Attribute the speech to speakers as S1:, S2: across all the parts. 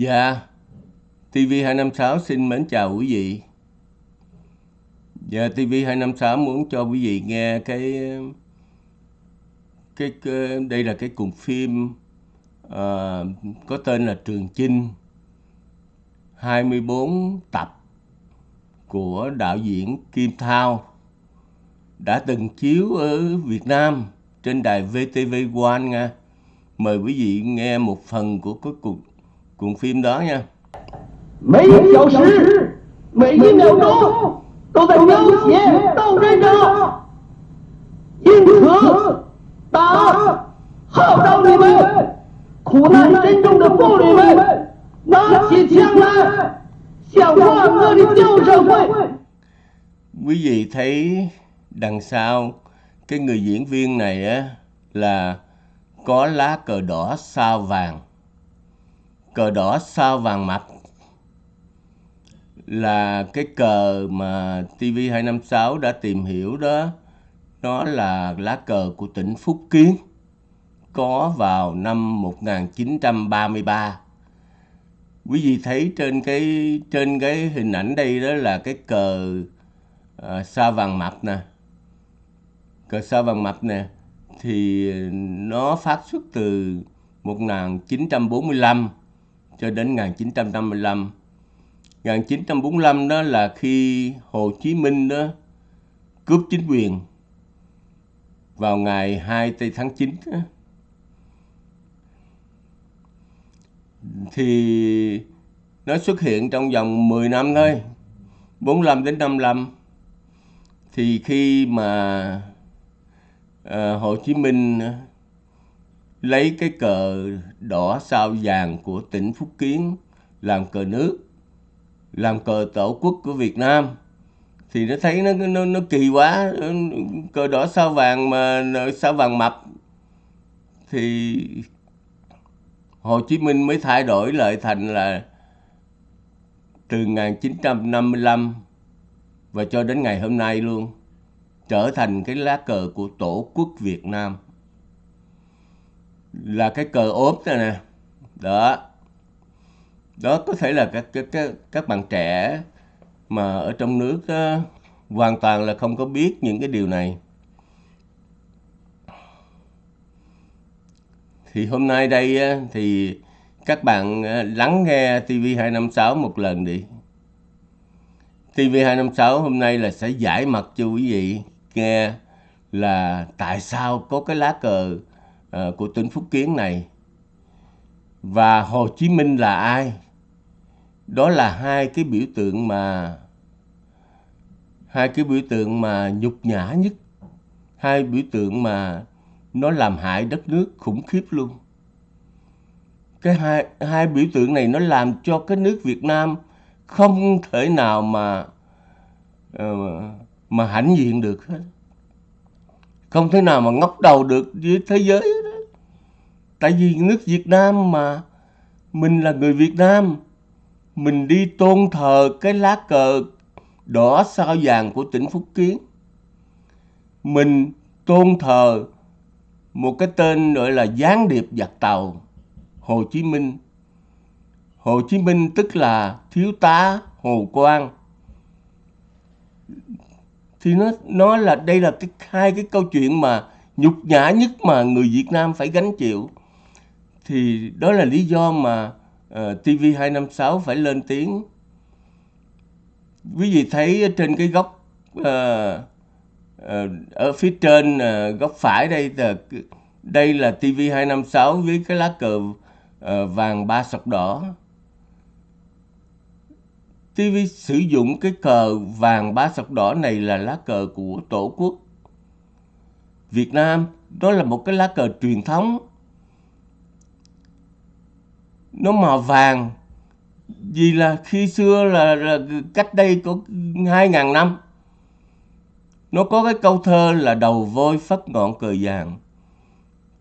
S1: Dạ, TV256 xin mến chào quý vị. Dạ, TV256 muốn cho quý vị nghe cái cái, cái đây là cái cuộn phim uh, có tên là Trường Chinh 24 tập của đạo diễn Kim Thao đã từng chiếu ở Việt Nam trên đài VTV1 nha. Mời quý vị nghe một phần của cái cuộn cuộn phim đó nha.
S2: Mấy giáo sư mấy cái nào đó tôi đã nhau xé tao đây đó yên thừa ta hậu đau đi mê khổ nạn trên trong được vô đi mê nó chỉ chăng là xẻo hoa ngơ đi tiêu rồi quay
S1: quý vị thấy đằng sau cái người diễn viên này á là có lá cờ đỏ sao vàng. Cờ đỏ sao vàng mập là cái cờ mà TV256 đã tìm hiểu đó. Nó là lá cờ của tỉnh Phúc Kiến có vào năm 1933. Quý vị thấy trên cái trên cái hình ảnh đây đó là cái cờ à, sao vàng mập nè. Cờ sao vàng mập nè thì nó phát xuất từ 1945 cho đến 1955. 1945 đó là khi Hồ Chí Minh đó cướp chính quyền vào ngày 2 tây tháng 9 đó. thì nó xuất hiện trong vòng 10 năm thôi 45 đến 55 thì khi mà uh, Hồ Chí Minh lấy cái cờ đỏ sao vàng của tỉnh Phúc Kiến làm cờ nước làm cờ tổ quốc của Việt Nam. Thì nó thấy nó nó, nó kỳ quá cờ đỏ sao vàng mà sao vàng mập. Thì Hồ Chí Minh mới thay đổi lại thành là từ 1955 và cho đến ngày hôm nay luôn trở thành cái lá cờ của tổ quốc Việt Nam là cái cờ ốp này nè. Đó. Đó có thể là các các các, các bạn trẻ mà ở trong nước đó, hoàn toàn là không có biết những cái điều này. Thì hôm nay đây thì các bạn à, lắng nghe TV256 một lần đi. TV256 hôm nay là sẽ giải mặt cho quý vị nghe là tại sao có cái lá cờ uh, của tỉnh Phúc Kiến này và Hồ Chí Minh là ai? Đó là hai cái biểu tượng mà hai cái biểu tượng mà nhục nhã nhất, hai biểu tượng mà nó làm hại đất nước khủng khiếp luôn. Cái hai, hai biểu tượng này nó làm cho cái nước Việt Nam không thể nào mà uh, mà hãnh diện được hết. Không thể nào mà ngóc đầu được với thế giới. Tại vì nước Việt Nam mà mình là người Việt Nam, mình đi tôn thờ cái lá cờ đỏ sao vàng của tỉnh Phúc Kiến. Mình tôn thờ một cái tên gọi là gián điệp giặc tàu Hồ Chí Minh. Hồ Chí Minh tức là thiếu tá Hồ Quang. Thì nó nó là đây là cái hai cái câu chuyện mà nhục nhã nhất mà người Việt Nam phải gánh chịu. Thì đó là lý do mà ờ, uh, TV256 phải lên tiếng. Quý vị thấy trên cái góc uh, ở phía trên góc phải đây là đây là TV256 với cái lá cờ vàng ba sọc đỏ. TV sử dụng cái cờ vàng ba sọc đỏ này là lá cờ của Tổ quốc Việt Nam. Đó là một cái lá cờ truyền thống. Nó màu vàng. Vì là khi xưa là, là cách đây có 2.000 năm nó có cái câu thơ là đầu voi phất ngọn cờ vàng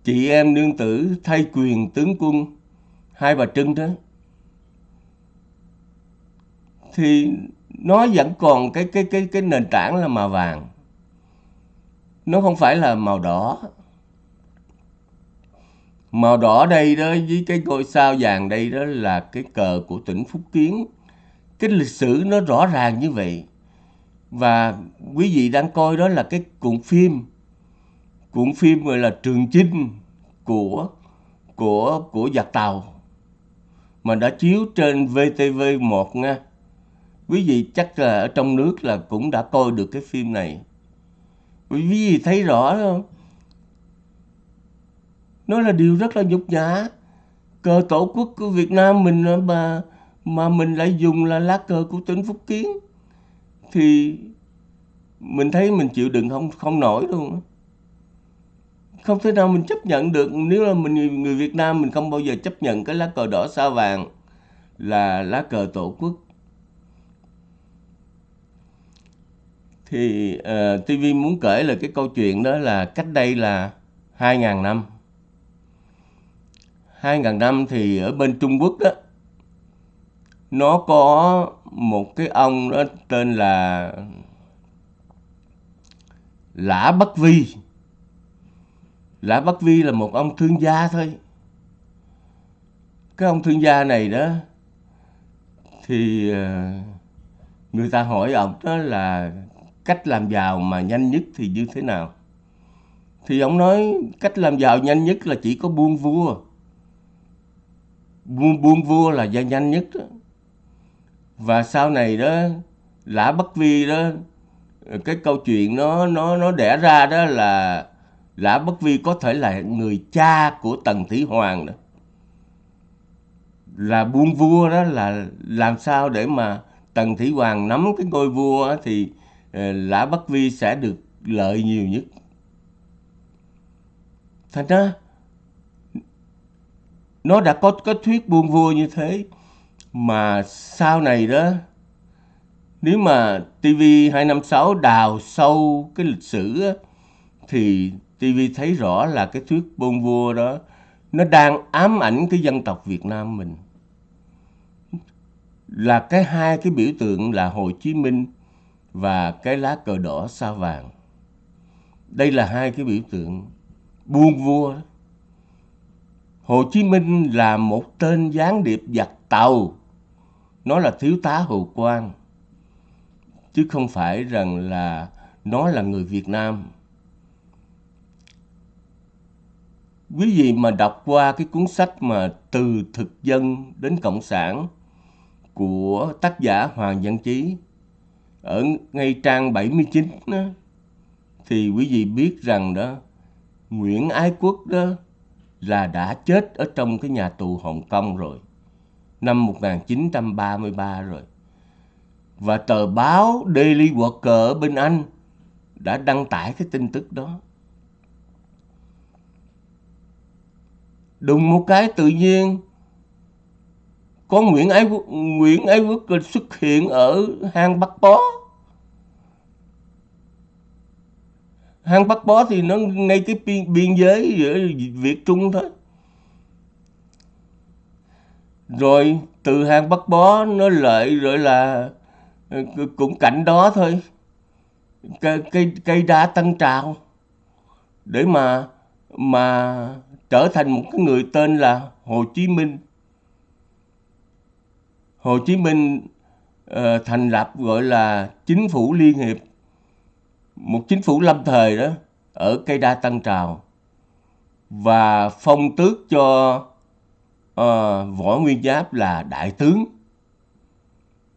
S1: chị em nương tử thay quyền tướng quân hai bà trưng đó. Thì nó vẫn còn cái cái cái cái nền tảng là màu vàng. Nó không phải là màu đỏ màu đỏ đây đó, với cái ngôi sao vàng đây đó là cái cờ của tỉnh Phúc Kiến cái lịch sử nó rõ ràng như vậy và quý vị đang coi đó là cái cuộn phim cuộn phim gọi là Trường Chinh của của của giặc tàu mà đã chiếu trên VTV1 nha. Quý vị chắc là ở trong nước là cũng đã coi được cái phim này. Quý vị thấy rõ không? Nó là điều rất là nhục nhã. Cờ tổ quốc của Việt Nam mình mà mà mình lại dùng là lá cờ của tỉnh Phúc Kiến. Thì mình thấy mình chịu đựng không không nổi luôn không thể nào mình chấp nhận được. Nếu là mình người Việt Nam mình không bao giờ chấp nhận cái lá cờ đỏ sao vàng là lá cờ tổ quốc. Thì ờ, uh, TV muốn kể là cái câu chuyện đó là cách đây là 2.000 năm. 2000 năm thì ở bên Trung Quốc đó nó có một cái ông đó tên là Lã Bắc Vi. Lã Bắc Vi là một ông thương gia thôi. Cái ông thương gia này đó thì ờ, người ta hỏi ông đó là cách làm giàu mà nhanh nhất thì như thế nào? Thì ông nói cách làm giàu nhanh nhất là chỉ có buôn vua buôn buôn vua là gia nhanh nhất đó. Và sau này đó, lã bất vi đó, cái câu chuyện nó nó nó đẻ ra đó là lã bất vi có thể là người cha của tần thủy hoàng đó. Là buôn vua đó là làm sao để mà tần thủy hoàng nắm cái ngôi vua thì ờ, lã bất vi sẽ được lợi nhiều nhất. Thành ra nó đã có cái thuyết buông vua như thế mà sau này đó nếu mà TV256 đào sâu cái lịch sử á, thì TV thấy rõ là cái thuyết buông vua đó nó đang ám ảnh cái dân tộc Việt Nam mình là cái hai cái biểu tượng là Hồ Chí Minh và cái lá cờ đỏ sao vàng. Đây là hai cái biểu tượng buông vua. Hồ Chí Minh là một tên gián điệp giặc tàu. Nó là thiếu tá Hồ Quang. Chứ không phải rằng là nó là người Việt Nam. Quý vị mà đọc qua cái cuốn sách mà từ thực dân đến cộng sản của tác giả Hoàng Văn Chí ở ngay trang 79 đó, thì quý vị biết rằng đó Nguyễn Ái Quốc đó là đã chết ở trong cái nhà tù Hồng Kông rồi. Năm 1933 rồi. Và tờ báo Daily Worker ở bên Anh đã đăng tải cái tin tức đó. Đùng một cái tự nhiên có Nguyễn Ái Quốc, Nguyễn Ái Quốc xuất hiện ở hang Bắc Bó. Hang Bắc Bó thì nó ngay cái biên, biên giới giữa Việt Trung thôi. Rồi từ hang Bắc Bó nó lợi rồi là ờ, cũng cạnh đó thôi. Cây, cây, cây đá tân trào để mà mà trở thành một cái người tên là Hồ Chí Minh Hồ Chí Minh uh, thành lập gọi là chính phủ liên hiệp một chính phủ lâm thời đó ở cây đa tăng trào và phong tước cho uh, võ nguyên giáp là đại tướng.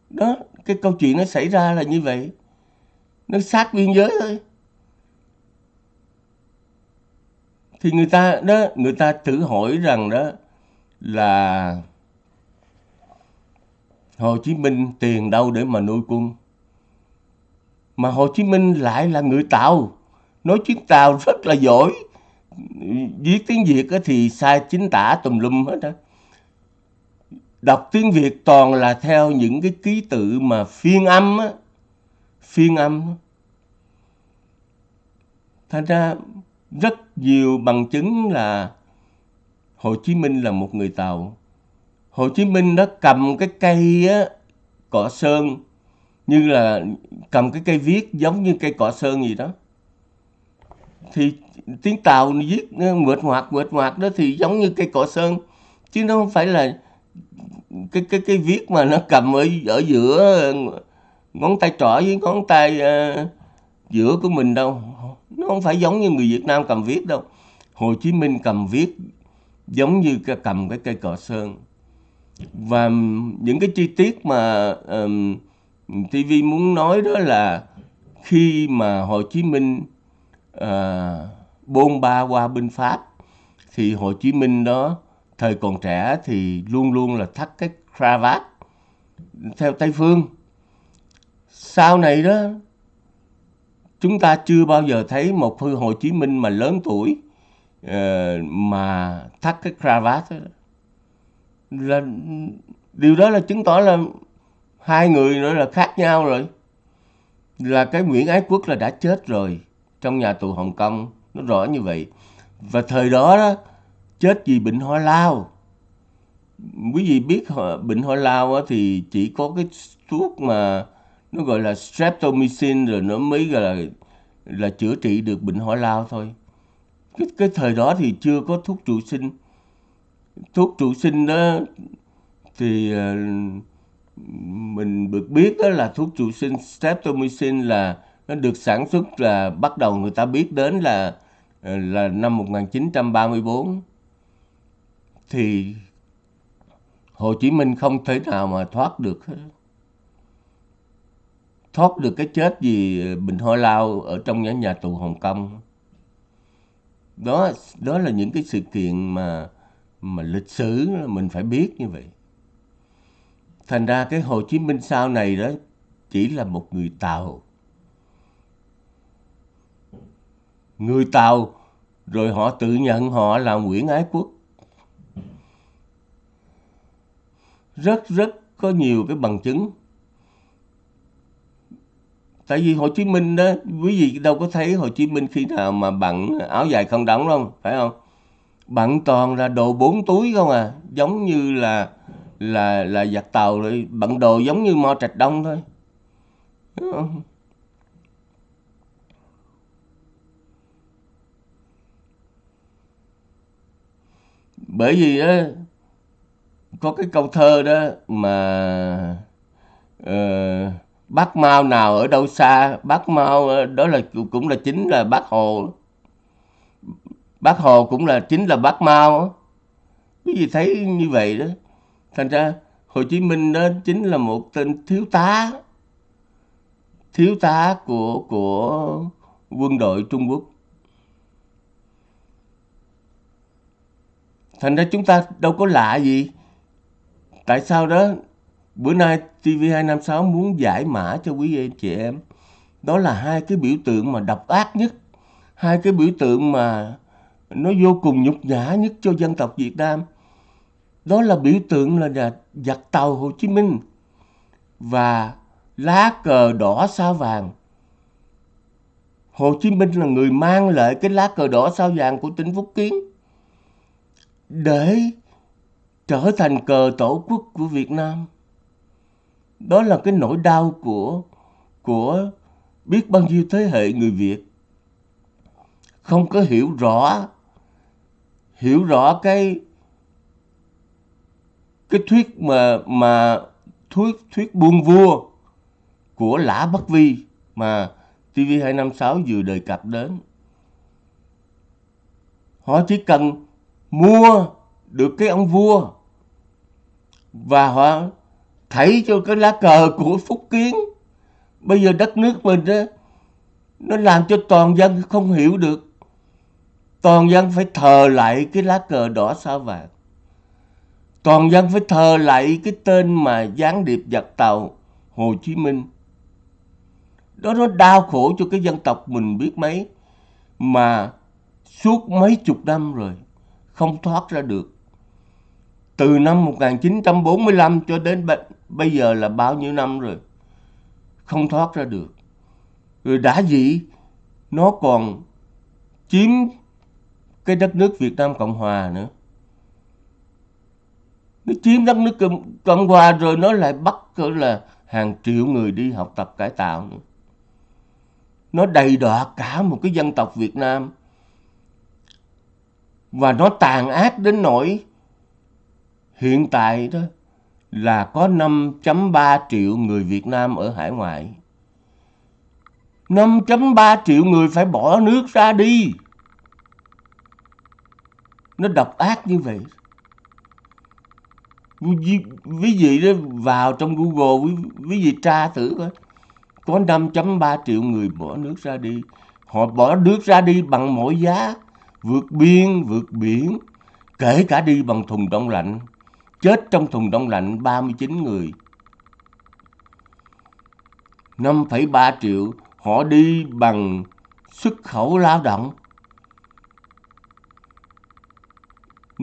S1: Đó cái câu chuyện nó xảy ra là như vậy. Nó sát biên giới thôi. Thì người ta đó người ta thử hỏi rằng đó là Hồ Chí Minh tiền đâu để mà nuôi quân. Mà Hồ Chí Minh lại là người Tàu, nói tiếng Tàu rất là giỏi. Viết tiếng Việt thì sai chính tả tùm lum hết á. Đọc tiếng Việt toàn là theo những cái ký tự mà phiên âm á. Phiên âm. Thành ra rất nhiều bằng chứng là Hồ Chí Minh là một người Tàu. Hồ Chí Minh nó cầm cái cây á, cọ sơn như là cầm cái cây viết giống như cây cọ sơn gì đó. Thì tiếng tàu viết mượt hoạt mượt hoạt đó thì giống như cây cọ sơn. Chứ nó không phải là cái cái cái viết mà nó cầm ở ở giữa ngón tay trỏ với ngón tay uh, giữa của mình đâu. Nó không phải giống như người Việt Nam cầm viết đâu. Hồ Chí Minh cầm viết giống như cái cầm cái cây cọ sơn. Và những cái chi tiết mà um, TV muốn nói đó là khi mà Hồ Chí Minh à, bôn ba qua bên Pháp thì Hồ Chí Minh đó thời còn trẻ thì luôn luôn là thắt cái cravat theo Tây Phương. Sau này đó chúng ta chưa bao giờ thấy một Hồ Chí Minh mà lớn tuổi à, mà thắt cái cravat đó. là điều đó là chứng tỏ là hai người nữa là khác nhau rồi. Là cái Nguyễn Ái Quốc là đã chết rồi. Trong nhà tù Hồng Kông nó rõ như vậy. Và thời đó đó chết vì bệnh ho lao. Quý vị biết bệnh ho lao thì chỉ có cái thuốc mà nó gọi là streptomycin rồi nó mới gọi là là chữa trị được bệnh ho lao thôi. Cái cái thời đó thì chưa có thuốc trụ sinh. Thuốc trụ sinh đó thì uh, mình được biết đó là thuốc trụ sinh streptomycin là nó được sản xuất là bắt đầu người ta biết đến là ờ, là năm 1934 thì Hồ Chí Minh không thể nào mà thoát được. Thoát được cái chết vì bệnh ho lao ở trong nhà, nhà tù Hồng Kông. Đó đó là những cái sự kiện mà mà lịch sử mình phải biết như vậy. Thành ra cái Hồ Chí Minh sau này đó chỉ là một người Tàu. Người Tàu rồi họ tự nhận họ là Nguyễn Ái Quốc. Rất rất có nhiều cái bằng chứng. Tại vì Hồ Chí Minh đó, quý vị đâu có thấy Hồ Chí Minh khi nào mà bận áo dài không đóng đâu, phải không? Bận toàn là đồ bốn túi không à, giống như là là là giặt tàu rồi bận đồ giống như mo trạch đông thôi. Bởi vì đó có cái câu thơ đó mà uh, bác mao nào ở đâu xa bác mao ờ, đó là cũng là chính là bác hồ. Bác hồ cũng là chính là bác mao cái gì thấy như vậy đó thành ra Hồ Chí Minh đó chính là một tên thiếu tá thiếu tá của của quân đội Trung Quốc. Thành ra chúng ta đâu có lạ gì. Tại sao đó? Bữa nay TV256 muốn giải mã cho quý anh chị em. Đó là hai cái biểu tượng mà độc ác nhất, hai cái biểu tượng mà nó vô cùng nhục nhã nhất cho dân tộc Việt Nam đó là biểu tượng là giặc tàu Hồ Chí Minh và lá cờ đỏ sao vàng. Hồ Chí Minh là người mang lại cái lá cờ đỏ sao vàng của tỉnh Phúc Kiến để trở thành cờ tổ quốc của Việt Nam. Đó là cái nỗi đau của của biết bao nhiêu thế hệ người Việt không có hiểu rõ hiểu rõ cái cái thuyết mà mà thuyết thuyết buông vua của Lã Bất Vi mà TV256 vừa đề cập đến. Họ chỉ cần mua được cái ông vua và họ thảy cho cái lá cờ của Phúc Kiến. Bây giờ đất nước mình đó, nó làm cho toàn dân không hiểu được. Toàn dân phải thờ lại cái lá cờ đỏ sao vàng toàn dân phải thờ lại cái tên mà gián điệp giặc tàu, Hồ Chí Minh. Đó nó đau khổ cho cái dân tộc mình biết mấy, mà suốt mấy chục năm rồi không thoát ra được. Từ năm 1945 cho đến bây giờ là bao nhiêu năm rồi, không thoát ra được. Rồi đã gì nó còn chiếm cái đất nước Việt Nam Cộng Hòa nữa nó chiếm đất nước Cộng Hòa rồi nó lại bắt cỡ là hàng triệu người đi học tập cải tạo nữa. nó đầy đọa cả một cái dân tộc Việt Nam và nó tàn ác đến nỗi hiện tại đó là có 5.3 triệu người Việt Nam ở hải ngoại. 5.3 triệu người phải bỏ nước ra đi. Nó độc ác như vậy. Quý vị đó vào trong Google, quý, quý vị tra thử coi. Có 5.3 triệu người bỏ nước ra đi. Họ bỏ nước ra đi bằng mọi giá. Vượt biên, vượt biển. Kể cả đi bằng thùng đông lạnh. Chết trong thùng đông lạnh 39 người. 5,3 triệu họ đi bằng xuất khẩu lao động.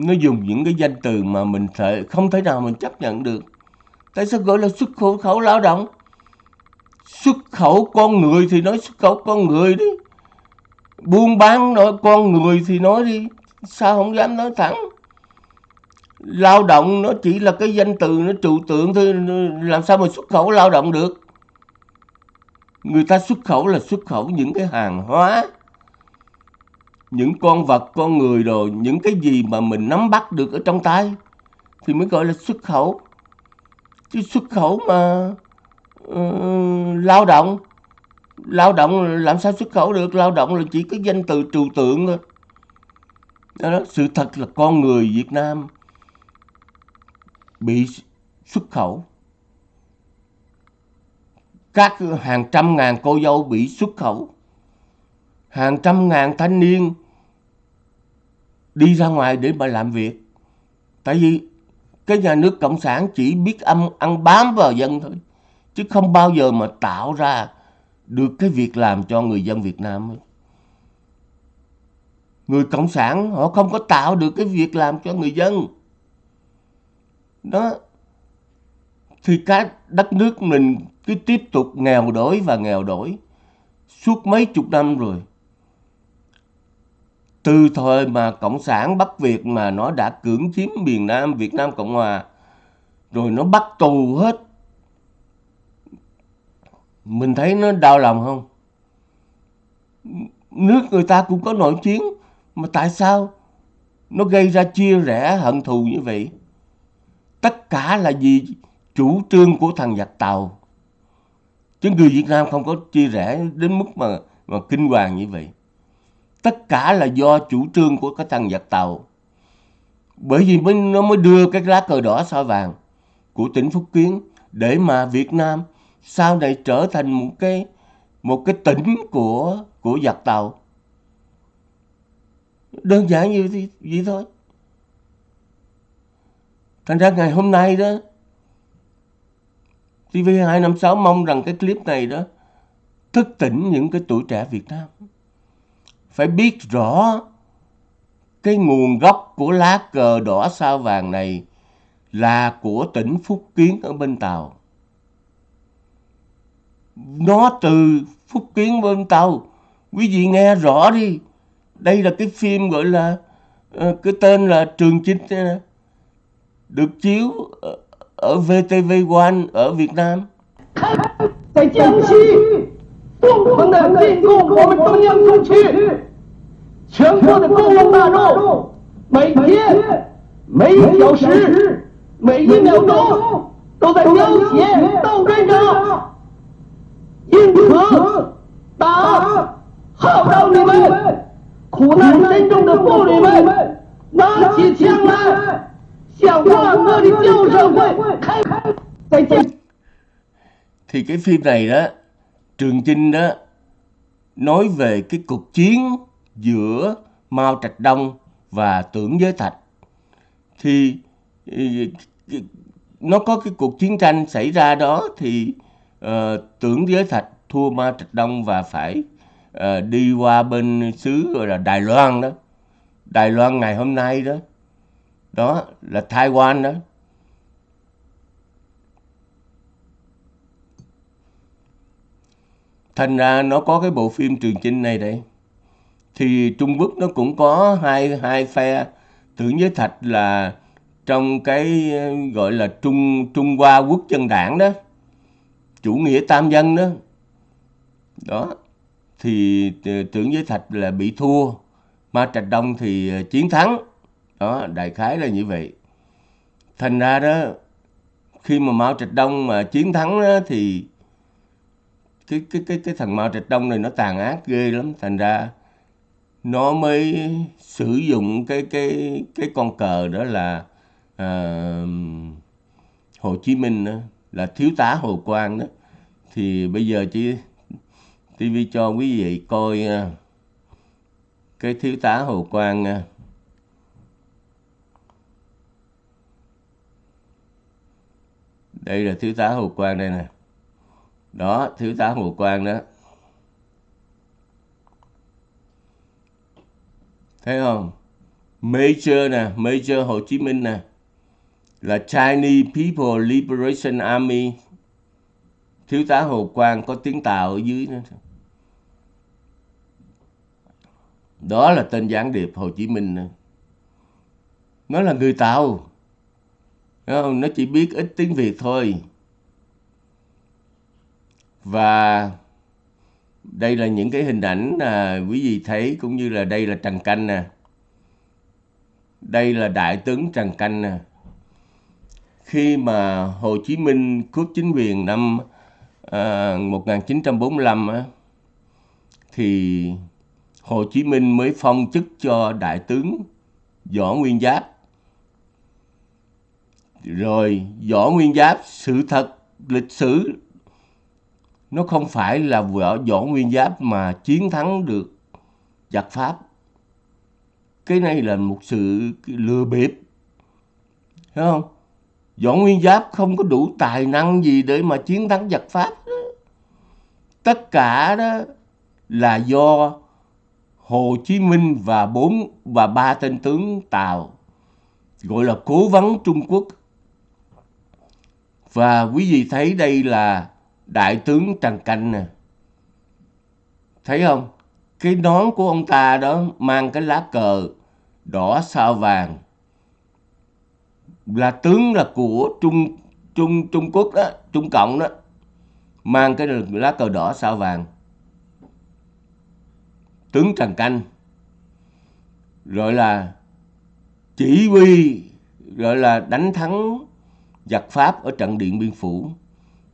S1: Nó dùng những cái danh từ mà mình thể, không thể nào mình chấp nhận được. Tại sao gọi là xuất khẩu, khẩu lao động? Xuất khẩu con người thì nói xuất khẩu con người đi. Buôn bán nói con người thì nói đi. Sao không dám nói thẳng? Lao động nó chỉ là cái danh từ nó trừu tượng thôi. Làm sao mà xuất khẩu lao động được? Người ta xuất khẩu là xuất khẩu những cái hàng hóa, những con vật, con người rồi, những cái gì mà mình nắm bắt được ở trong tay thì mới gọi là xuất khẩu. Chứ xuất khẩu mà uh, lao động, lao động làm sao xuất khẩu được? Lao động là chỉ có danh từ trừu tượng thôi. Đó, đó, sự thật là con người Việt Nam bị xuất khẩu các hàng trăm ngàn cô dâu bị xuất khẩu hàng trăm ngàn thanh niên đi ra ngoài để mà làm việc. Tại vì cái nhà nước cộng sản chỉ biết âm, ăn bám vào dân thôi, chứ không bao giờ mà tạo ra được cái việc làm cho người dân Việt Nam người cộng sản họ không có tạo được cái việc làm cho người dân. Đó. Thì cái đất nước mình cứ tiếp tục nghèo đói và nghèo đói suốt mấy chục năm rồi. Từ thời mà Cộng sản Bắc Việt mà nó đã cưỡng chiếm miền Nam Việt Nam Cộng Hòa, rồi nó bắt tù hết. Mình thấy nó đau lòng không? Nước người ta cũng có nội chiến, mà tại sao nó gây ra chia rẽ hận thù như vậy? Tất cả là vì chủ trương của thằng giặc Tàu chứ người Việt Nam không có chia rẽ đến mức mà mà kinh hoàng như vậy tất cả là do chủ trương của cái thằng giặc tàu. Bởi vì mới, nó mới đưa cái lá cờ đỏ sao vàng của tỉnh Phúc Kiến để mà Việt Nam sau này trở thành một cái một cái tỉnh của của giặc tàu. Đơn giản như vậy, thôi. Thành ra ngày hôm nay đó TV256 mong rằng cái clip này đó thức tỉnh những cái tuổi trẻ Việt Nam phải biết rõ, cái nguồn gốc của lá cờ đỏ sao vàng này là của tỉnh Phúc Kiến ở bên Tàu. Nó từ Phúc Kiến bên Tàu. Quý vị nghe rõ đi. Đây là cái phim gọi là ờ, cái tên là Trường Chinh ờ, được chiếu ở VTV One ở Việt Nam.
S2: Tại Chelsea 共同的进攻我们中央苏区，全国的工农大众每天、每小时、每一秒钟都在流血斗争着，因此，党号召你们苦难深重的妇女们拿起枪来。向万恶的旧社会开在这
S1: thì cái phim này Trường Chinh đó nói về cái cuộc chiến giữa Mao Trạch Đông và Tưởng Giới Thạch. Thì ừ, ừ, nó có cái cuộc chiến tranh xảy ra đó thì uh, Tưởng Giới Thạch thua Mao Trạch Đông và phải uh, đi qua bên xứ gọi là Đài Loan đó. Đài Loan ngày hôm nay đó đó là Taiwan đó. Thành ra nó có cái bộ phim Trường Chinh này đấy thì Trung Quốc nó cũng có hai hai phe. Tưởng với Thạch là trong cái gọi là Trung Trung Hoa Quốc dân đảng đó chủ nghĩa tam dân đó. Đó. Thì tưởng giới thạch là bị thua. Ma trạch đông thì ờ, chiến thắng. Đó đại khái là như vậy. Thành ra đó khi mà mao trạch đông mà chiến thắng đó, thì cái cái cái cái thằng mao trạch đông này nó tàn ác ghê lắm. Thành ra nó mới sử dụng cái cái cái con cờ đó là uh, Hồ Chí Minh đó, là thiếu tá Hồ Quang đó. Thì bây giờ chỉ TV cho quý vị coi uh, cái thiếu tá Hồ Quang uh, đây là thiếu tá Hồ Quang đây nè đó thiếu tá Hồ Quang đó. Thấy không? Major nè, Major Hồ Chí Minh nè, là Chinese People Liberation Army. Thiếu tá Hồ Quang có tiếng Tàu ở dưới nữa đó là tên gián điệp Hồ Chí Minh nè. Nó là người Tàu. Nó chỉ biết ít tiếng Việt thôi và đây là những cái hình ảnh à, quý vị thấy cũng như là đây là Trần Canh nè. Đây là đại tướng Trần Canh nè. Khi mà Hồ Chí Minh cướp chính quyền năm ờ, à, 1945 á, thì Hồ Chí Minh mới phong chức cho đại tướng Võ Nguyên Giáp. Rồi Võ Nguyên Giáp sự thật lịch sử nó không phải là võ, võ nguyên giáp mà chiến thắng được giặc pháp. Cái này là một sự lừa bịp. Thấy không? Võ nguyên giáp không có đủ tài năng gì để mà chiến thắng giặc pháp. Tất cả đó là do Hồ Chí Minh và bốn và ba tên tướng Tàu gọi là cố vấn Trung Quốc. Và quý vị thấy đây là đại tướng Trần Canh nè. Thấy không? Cái nón của ông ta đó mang cái lá cờ đỏ sao vàng. Là tướng là của Trung Trung Trung Quốc đó, Trung Cộng đó. Mang cái lá cờ đỏ sao vàng. Tướng Trần Canh. Rồi là chỉ huy gọi là đánh thắng giặc Pháp ở trận Điện Biên Phủ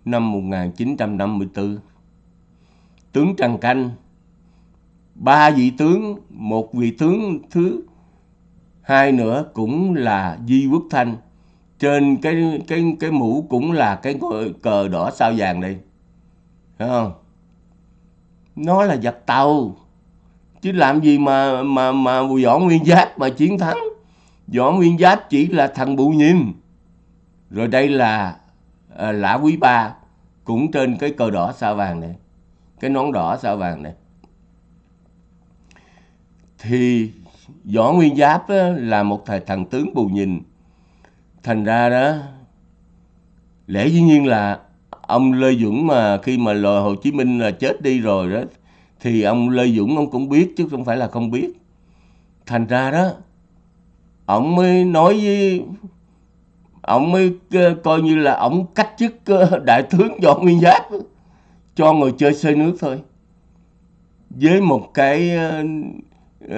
S1: năm 1954. Tướng Trần Canh, ba vị tướng, một vị tướng thứ hai nữa cũng là Di Quốc Thanh. Trên cái cái cái mũ cũng là cái cờ đỏ sao vàng đây. Thấy không? Nó là giặc tàu. Chứ làm gì mà mà mà Võ Nguyên Giáp mà chiến thắng. Võ Nguyên Giáp chỉ là thằng bụ nhìn. Rồi đây là à, lã quý ba cũng trên cái cờ đỏ sao vàng này cái nón đỏ sao vàng này. Thì võ nguyên giáp á, là một thầy thần tướng bù nhìn. Thành ra đó lẽ dĩ nhiên là ông lê dũng mà khi mà lò hồ chí minh là chết đi rồi đó thì ông lê dũng ông cũng biết chứ không phải là không biết. Thành ra đó ông mới nói với ông mới ờ, coi như là ông cách chức ờ, đại tướng võ nguyên giáp cho ngồi chơi xây nước thôi. Với một cái uh,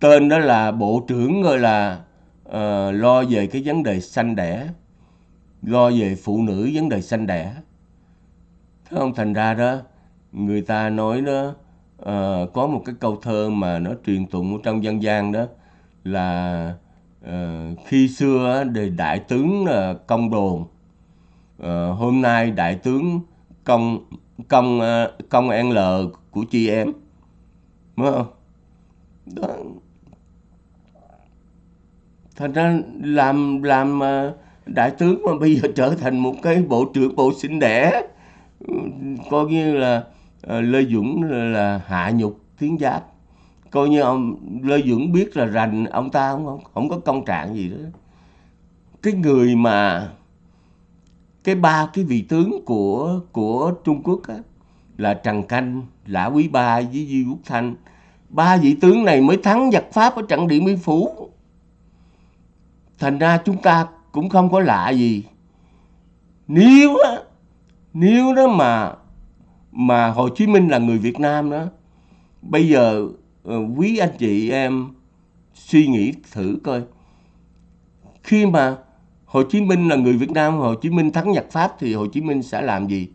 S1: tên đó là bộ trưởng gọi là uh, lo về cái vấn đề sanh đẻ lo về phụ nữ vấn đề sanh đẻ. Thế không? Thành ra đó người ta nói đó uh, có một cái câu thơ mà nó truyền tụng trong dân gian đó là Ờ, khi xưa thì đại tướng là công đồn. Ờ, hôm nay đại tướng công công ờ, công an L của chị em đúng không? Đó. Thành ra làm làm đại tướng mà bây giờ trở thành một cái bộ trưởng bộ sinh đẻ ừ, coi như là Lê Dũng là, là hạ nhục tiếng giáp coi như ông Lê Dưỡng biết là rành ông ta không không, không có công trạng gì đó. Cái người mà cái ba cái vị tướng của của Trung Quốc á, là Trần Canh, Lã Quý Ba với Di Quốc Thanh. Ba vị tướng này mới thắng giặc Pháp ở trận Điện Biên Phủ. Thành ra chúng ta cũng không có lạ gì. Nếu á, nếu đó mà mà Hồ Chí Minh là người Việt Nam đó bây giờ Ờ, quý anh chị em suy nghĩ thử coi. Khi mà Hồ Chí Minh là người Việt Nam, Hồ Chí Minh thắng giặc Pháp thì Hồ Chí Minh sẽ làm gì?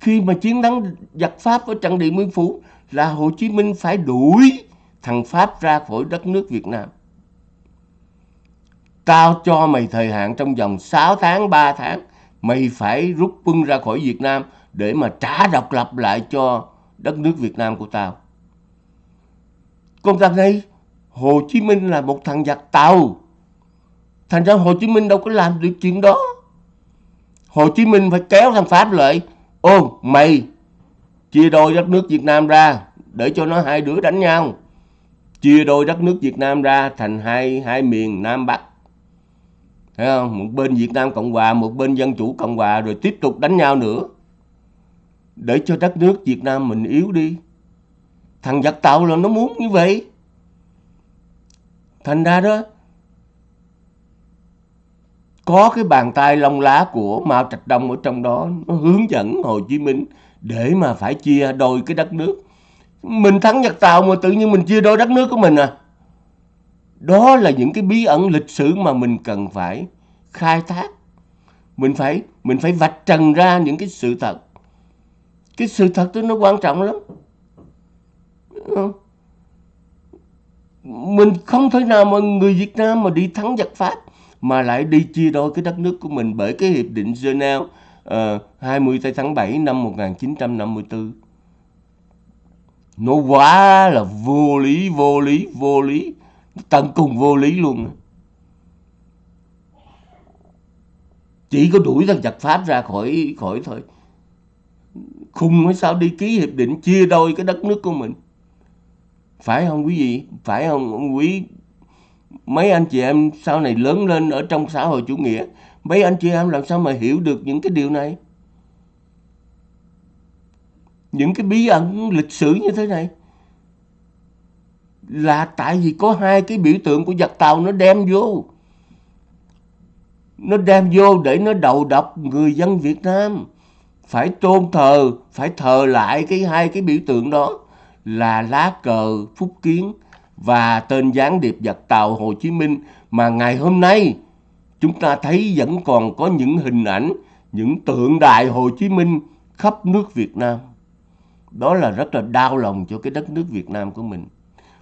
S1: Khi mà chiến thắng giặc Pháp ở trận Điện Biên Phủ là Hồ Chí Minh phải đuổi thằng Pháp ra khỏi đất nước Việt Nam. Tao cho mày thời hạn trong vòng 6 tháng 3 tháng, mày phải rút quân ra khỏi Việt Nam để mà trả độc lập lại cho đất nước Việt Nam của tao. Còn thằng này, Hồ Chí Minh là một thằng giặc tàu. Thành ra Hồ Chí Minh đâu có làm được chuyện đó. Hồ Chí Minh phải kéo thằng Pháp lại. Ô, mày chia đôi đất nước Việt Nam ra để cho nó hai đứa đánh nhau. Chia đôi đất nước Việt Nam ra thành hai hai miền Nam Bắc. Thấy không? Một bên Việt Nam Cộng Hòa, một bên Dân Chủ Cộng Hòa rồi tiếp tục đánh nhau nữa. Để cho đất nước Việt Nam mình yếu đi. Thằng giặc tàu là nó muốn như vậy. Thành ra đó, có cái bàn tay lông lá của Mao Trạch Đông ở trong đó, nó hướng dẫn Hồ Chí Minh để mà phải chia đôi cái đất nước. Mình thắng giặc Tàu mà tự nhiên mình chia đôi đất nước của mình à. Đó là những cái bí ẩn lịch sử mà mình cần phải khai thác. Mình phải mình phải vạch trần ra những cái sự thật. Cái sự thật đó nó quan trọng lắm. Mình không thể nào mà người Việt Nam mà đi thắng giặc Pháp mà lại đi chia đôi cái đất nước của mình bởi cái hiệp định Geneva ờ, uh, 20 tháng 7 năm 1954. Nó quá là vô lý, vô lý, vô lý. Tận cùng vô lý luôn. Chỉ có đuổi thằng giặc pháp ra khỏi khỏi thôi. Khùng hay sao đi ký hiệp định chia đôi cái đất nước của mình phải không quý vị? Phải không quý mấy anh chị em sau này lớn lên ở trong xã hội chủ nghĩa? Mấy anh chị em làm sao mà hiểu được những cái điều này? Những cái bí ẩn lịch sử như thế này? Là tại vì có hai cái biểu tượng của giặc tàu nó đem vô. Nó đem vô để nó đầu độc người dân Việt Nam. Phải tôn thờ, phải thờ lại cái hai cái biểu tượng đó là lá cờ Phúc Kiến và tên gián điệp giặc tàu Hồ Chí Minh mà ngày hôm nay chúng ta thấy vẫn còn có những hình ảnh, những tượng đài Hồ Chí Minh khắp nước Việt Nam. Đó là rất là đau lòng cho cái đất nước Việt Nam của mình.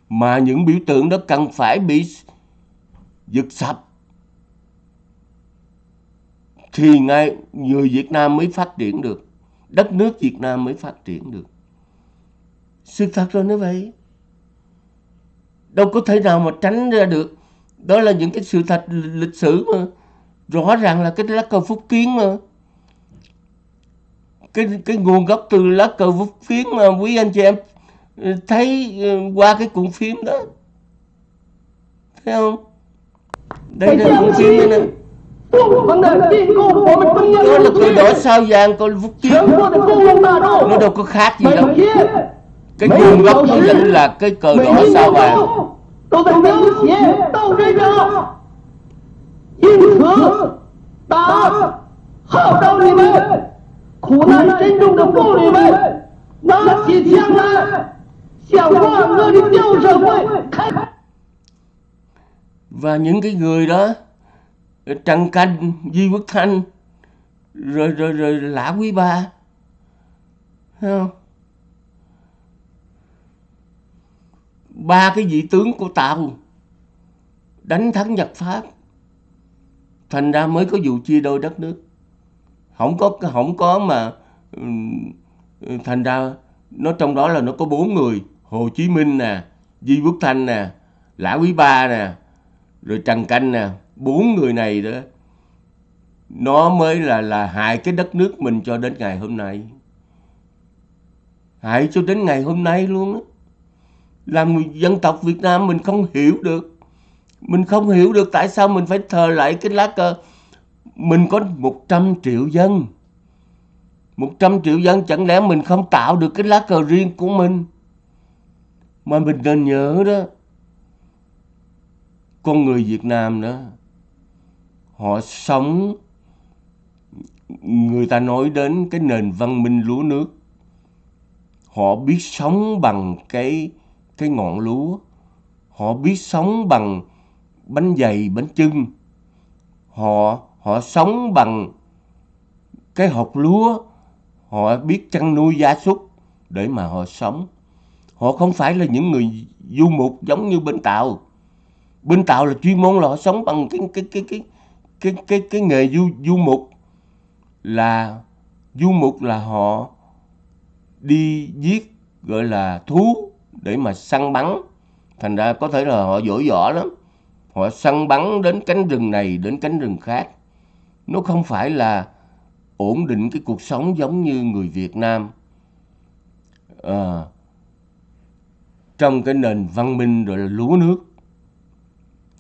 S1: Mà những biểu tượng đó cần phải bị giật sập thì ngay người Việt Nam mới phát triển được, đất nước Việt Nam mới phát triển được sự thật rồi như vậy đâu có thể nào mà tránh ra được đó là những cái sự thật lịch sử mà rõ ràng là cái lá cờ phúc kiến mà cái cái nguồn gốc từ lá cờ phúc kiến mà quý anh chị em thấy ừ, qua cái cuộn phim đó thấy không đây là cuộn phim đây nè đó là cờ đỏ sao vàng còn phúc kiến nó đâu có khác gì đâu cái chuông gốc nó chính là cái cờ đỏ sao vàng. và những cái người đó Trần Canh, Di Quốc Thanh rồi rồi rồi Lã Quý Ba, thấy không? Ba cái vị tướng của Tàu đánh thắng nhật Pháp. Thành ra mới có vụ chia đôi đất nước. Không có không có mà thành ra nó trong đó là nó có bốn người. Hồ Chí Minh nè, Di Quốc Thanh nè, Lã Quý Ba nè, rồi Trần Canh nè, bốn người này đó nó mới là là hại cái đất nước mình cho đến ngày hôm nay. Hại cho đến ngày hôm nay luôn á. Làm dân tộc Việt Nam mình không hiểu được. Mình không hiểu được tại sao mình phải thờ lại cái lá cờ. Mình có 100 triệu dân. 100 triệu dân chẳng lẽ mình không tạo được cái lá cờ riêng của mình. Mà mình nên nhớ đó, con người Việt Nam đó, họ sống người ta nói đến cái nền văn minh lúa nước họ biết sống bằng cái cái ngọn lúa, họ biết sống bằng bánh dày, bánh chưng. Họ họ sống bằng cái hột lúa, họ biết chăn nuôi gia súc để mà họ sống. Họ không phải là những người du mục giống như bên tàu. Bên tàu là chuyên môn là họ sống bằng cái cái cái cái cái cái cái nghề du du mục. Là du mục là họ đi giết, gọi là thú để mà săn bắn. Thành ra có thể là họ dỗi võ lắm. Họ săn bắn đến cánh rừng này đến cánh rừng khác. Nó không phải là ổn định cái cuộc sống giống như người Việt Nam. À, trong cái nền văn minh rồi là lúa nước.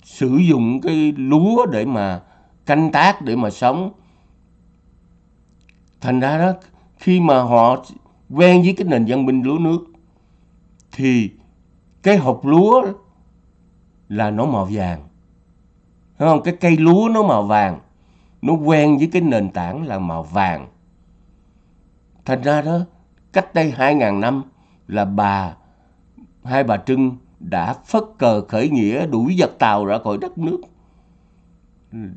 S1: Sử dụng cái lúa để mà canh tác để mà sống. Thành ra đó khi mà họ quen với cái nền văn minh lúa nước thì cái hộp lúa là nó màu vàng Thấy không cái cây lúa nó màu vàng nó quen với cái nền tảng là màu vàng thành ra đó, cách đây hai ngàn năm là bà, hai bà Trưng đã phất cờ khởi nghĩa đuổi giặc Tàu ra khỏi đất nước.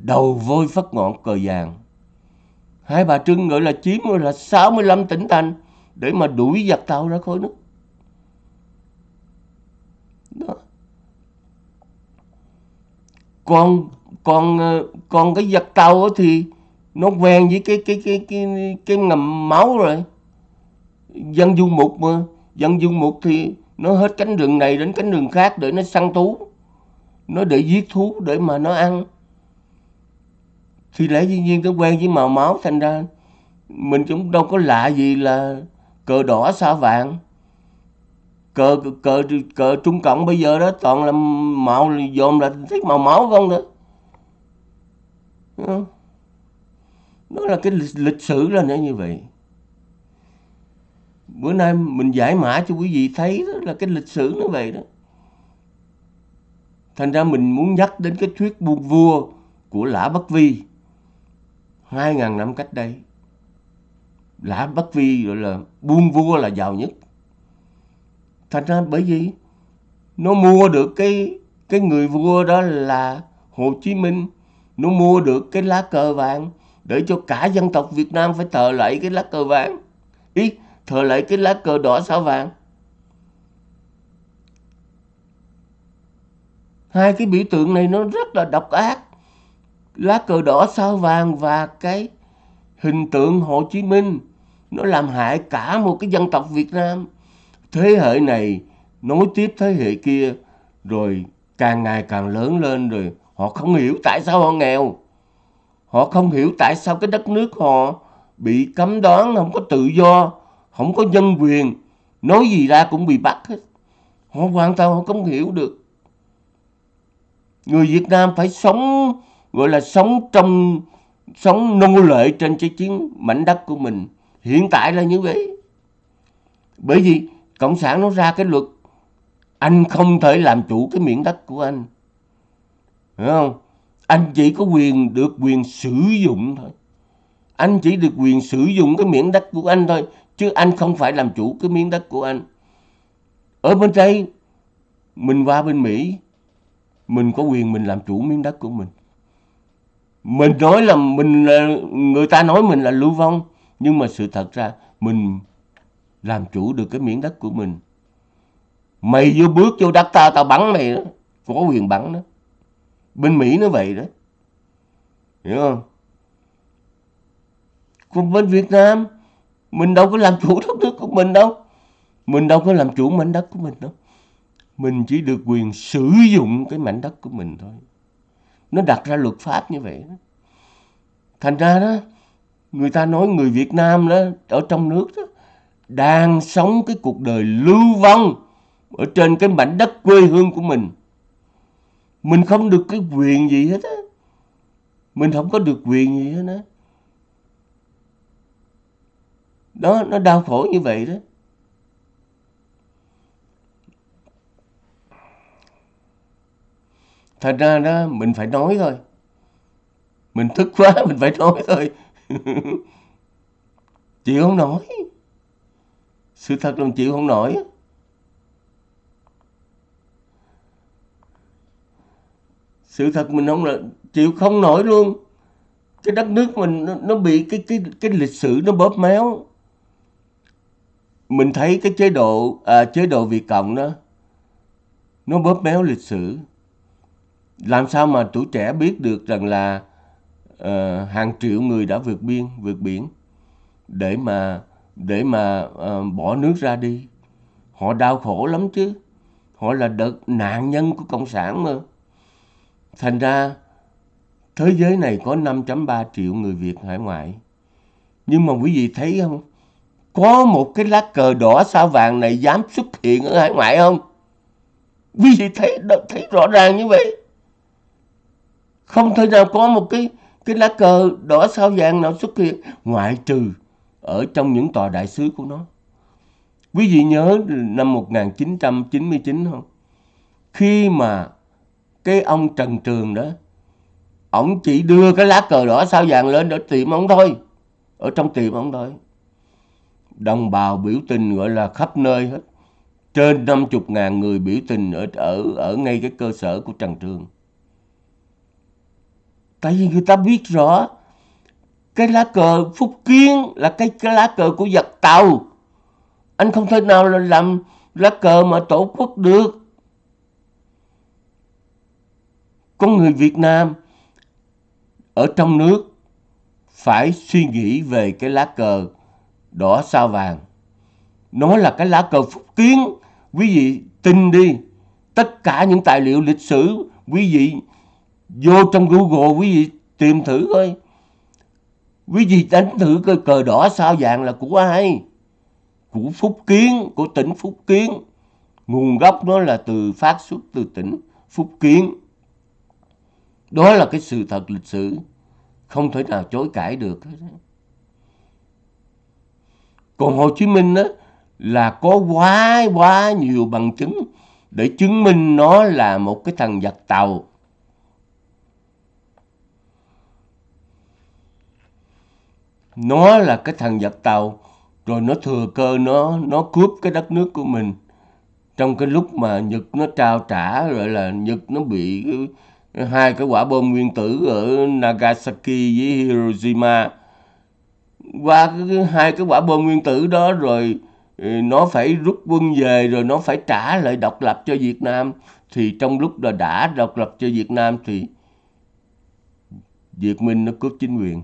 S1: Đầu vôi phất ngọn cờ vàng. Hai bà Trưng gọi là chiếm là 65 tỉnh thành để mà đuổi giặc Tàu ra khỏi nước. Đó. Còn còn ờ, còn cái giật Tàu thì nó quen với cái cái cái cái cái ngầm máu rồi. Dân du mục mà, dân du mục thì nó hết cánh rừng này đến cánh rừng khác để nó săn thú nó để giết thú để mà nó ăn thì lẽ dĩ nhiên nó quen với màu máu thành ra mình cũng đâu có lạ gì là cờ đỏ sao vàng cờ cờ cờ trung cộng bây giờ đó toàn là màu dồn là thích màu máu không nữa. Đó là cái lịch, lịch sử là nó như vậy. Bữa nay mình giải mã cho quý vị thấy đó là cái lịch sử nó vậy đó. Thành ra mình muốn nhắc đến cái thuyết buôn vua của lã bất vi. Hai ngàn năm cách đây. Lã bất vi gọi là buôn vua là giàu nhất thành ra bởi vì nó mua được cái cái người vua đó là Hồ Chí Minh, nó mua được cái lá cờ vàng để cho cả dân tộc Việt Nam phải thờ lại cái lá cờ vàng. Ý, thờ lại cái lá cờ đỏ sao vàng. Hai cái biểu tượng này nó rất là độc ác. Lá cờ đỏ sao vàng và cái hình tượng Hồ Chí Minh, nó làm hại cả một cái dân tộc Việt Nam thế hệ này nối tiếp thế hệ kia, rồi càng ngày càng lớn lên rồi họ không hiểu tại sao họ nghèo. Họ không hiểu tại sao cái đất nước họ bị cấm đoán, không có tự do, không có nhân quyền, nói gì ra cũng bị bắt hết. Họ hoàn toàn họ không hiểu được. Người Việt Nam phải sống, gọi là sống trong, sống nô lệ trên cái chiến mảnh đất của mình. Hiện tại là như vậy. Bởi vì cộng sản nó ra cái luật, anh không thể làm chủ cái miệng đất của anh. Hiểu không? Anh chỉ có quyền, được quyền sử dụng thôi. Anh chỉ được quyền sử dụng cái miệng đất của anh thôi, chứ anh không phải làm chủ cái miếng đất của anh. Ở bên đây, mình qua bên mỹ, mình có quyền mình làm chủ miếng đất của mình. Mình nói là mình người ta nói mình là lưu vong, nhưng mà sự thật ra mình làm chủ được cái miếng đất của mình. Mày vô bước vô đất tao tao bắn mày đó. Có quyền bắn đó. Bên mỹ nó vậy đó. Hiểu không? Còn bên việt nam, mình đâu có làm chủ đất nước của mình đâu. Mình đâu có làm chủ mảnh đất của mình đâu. Mình chỉ được quyền sử dụng cái mảnh đất của mình thôi. Nó đặt ra luật pháp như vậy đó. Thành ra đó, người ta nói người việt nam đó, ở trong nước đó đang sống cái cuộc đời lưu vong ở trên cái mảnh đất quê hương của mình. Mình không được cái quyền gì hết á. Mình không có được quyền gì hết á. Đó, nó đau khổ như vậy đó. Thật ra đó, mình phải nói thôi. Mình thức quá, mình phải nói thôi. Chịu không nói sự thật là chịu không nổi. Sự thật mình không là chịu không nổi luôn. Cái đất nước mình nó, nó bị cái cái cái lịch sử nó bóp méo. Mình thấy cái chế độ à, chế độ Việt Cộng đó nó bóp méo lịch sử. Làm sao mà tuổi trẻ biết được rằng là uh, hàng triệu người đã vượt biên vượt biển để mà để mà uh, bỏ nước ra đi. Họ đau khổ lắm chứ. Họ là đợt nạn nhân của cộng sản mà. Thành ra thế giới này có 5.3 triệu người Việt hải ngoại. Nhưng mà quý vị thấy không? Có một cái lá cờ đỏ sao vàng này dám xuất hiện ở hải ngoại không? Quý vị thấy thấy rõ ràng như vậy. Không thể nào có một cái cái lá cờ đỏ sao vàng nào xuất hiện ngoại trừ ở trong những tòa đại sứ của nó. Quý vị nhớ năm 1999 không? Khi mà cái ông Trần Trường đó, ông chỉ đưa cái lá cờ đỏ sao vàng lên để tiệm ông thôi. Ở trong tiệm ông thôi. Đồng bào biểu tình gọi là khắp nơi hết. Trên 50 ngàn người biểu tình ở, ở, ở ngay cái cơ sở của Trần Trường. Tại vì người ta biết rõ cái lá cờ Phúc Kiến là cái, cái lá cờ của giặc Tàu. Anh không thể nào là làm lá cờ mà tổ quốc được. Con người Việt Nam ở trong nước phải suy nghĩ về cái lá cờ đỏ sao vàng. Nó là cái lá cờ Phúc Kiến. Quý vị tin đi. Tất cả những tài liệu lịch sử quý vị vô trong Google quý vị tìm thử coi quý vị đánh thử cái cờ đỏ sao vàng là của ai? Của Phúc Kiến, của tỉnh Phúc Kiến. Nguồn gốc nó là từ phát xuất từ tỉnh Phúc Kiến. Đó là cái sự thật lịch sử. Không thể nào chối cãi được. Còn Hồ Chí Minh đó là có quá quá nhiều bằng chứng để chứng minh nó là một cái thằng giặc tàu. Nó là cái thằng giặc tàu. Rồi nó thừa cơ nó nó cướp cái đất nước của mình. Trong cái lúc mà Nhật nó trao trả rồi là Nhật nó bị hai cái quả bom nguyên tử ở Nagasaki với Hiroshima. Qua cái, hai cái quả bom nguyên tử đó rồi ừ, nó phải rút quân về rồi nó phải trả lại độc lập cho Việt Nam. Thì trong lúc là đã độc lập cho Việt Nam thì Việt Minh nó cướp chính quyền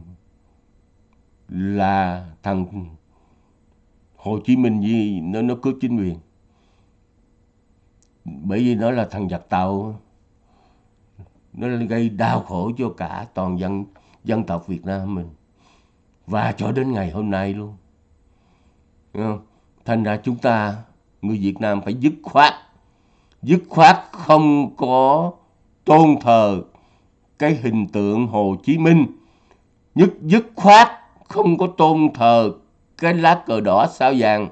S1: là thằng Hồ Chí Minh gì nó nó cướp chính quyền. Bởi vì nó là thằng giặc tàu, nó gây đau khổ cho cả toàn dân dân tộc Việt Nam mình. Và cho đến ngày hôm nay luôn. Không? thành ra chúng ta, người Việt Nam phải dứt khoát dứt khoát không có tôn thờ cái hình tượng Hồ Chí Minh. Nhất, dứt khoát không có tôn thờ cái lá cờ đỏ sao vàng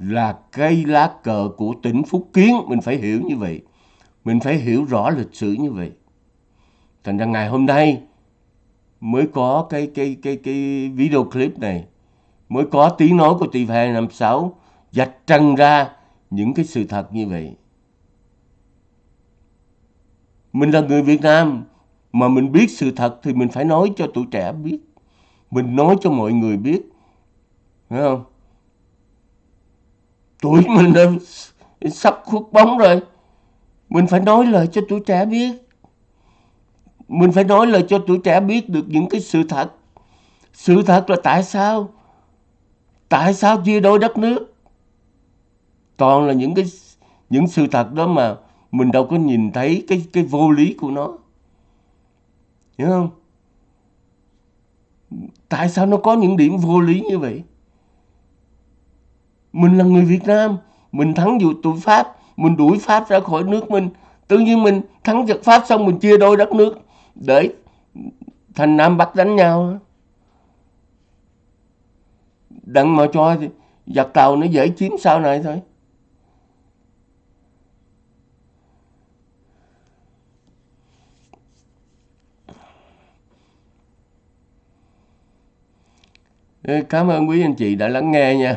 S1: là cây lá cờ của tỉnh Phúc Kiến. Mình phải hiểu như vậy. Mình phải hiểu rõ lịch sử như vậy. Thành ra ngày hôm nay mới có cái cái cái cái video clip này, mới có tiếng nói của TV 256 dạch trần ra những cái sự thật như vậy. Mình là người Việt Nam mà mình biết sự thật thì mình phải nói cho tuổi trẻ biết mình nói cho mọi người biết. Phải không? Tuổi mình đã sắp khuất bóng rồi. Mình phải nói lời cho tuổi trẻ biết. Mình phải nói lời cho tuổi trẻ biết được những cái sự thật. Sự thật là tại sao? Tại sao chia đôi đất nước? Toàn là những cái, những sự thật đó mà mình đâu có nhìn thấy cái cái vô lý của nó. Hiểu không? Tại sao nó có những điểm vô lý như vậy? Mình là người Việt Nam, mình thắng dù tụi Pháp, mình đuổi Pháp ra khỏi nước mình. Tự nhiên mình thắng giặc Pháp xong mình chia đôi đất nước để thành Nam Bắc đánh nhau. Đặng mà cho giặc Tàu nó dễ chiếm sau này thôi. Cảm ơn quý anh chị đã lắng nghe nha.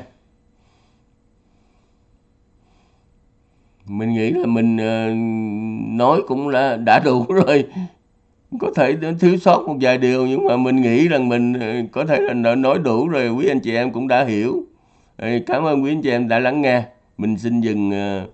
S1: Mình nghĩ là mình ờ, nói cũng là đã đủ rồi. Có thể thiếu sót một vài điều nhưng mà mình nghĩ rằng mình ờ, có thể là nói đủ rồi quý anh chị em cũng đã hiểu. Cảm ơn quý anh chị em đã lắng nghe. Mình xin dừng uh,